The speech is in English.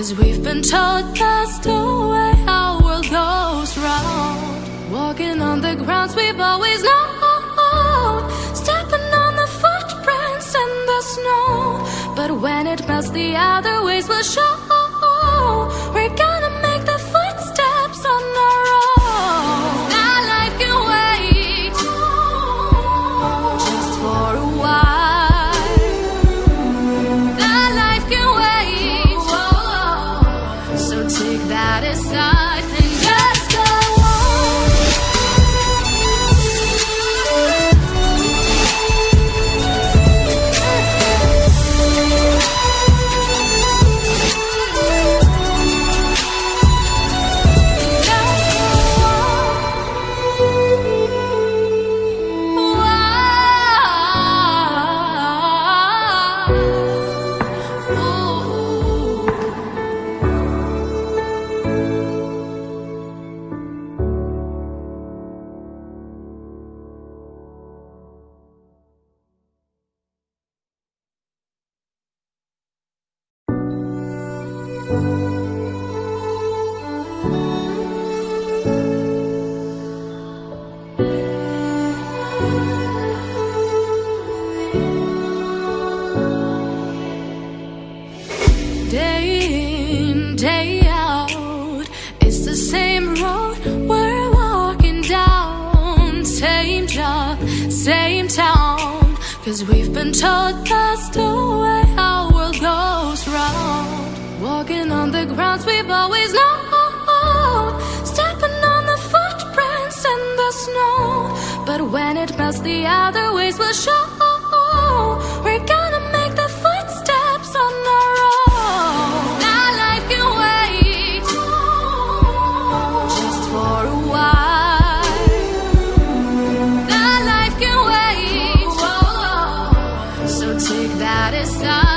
Cause we've been told the way when it melts, the other ways will show. We're gonna make the footsteps on our own. That life can wait just for a while. That life can wait. So take that aside Cause we've been told that's the way We've always known, stepping on the footprints in the snow. But when it melts, the other ways will show. We're gonna make the footsteps on our own. Life can wait just for a while. Life can wait. So take that aside.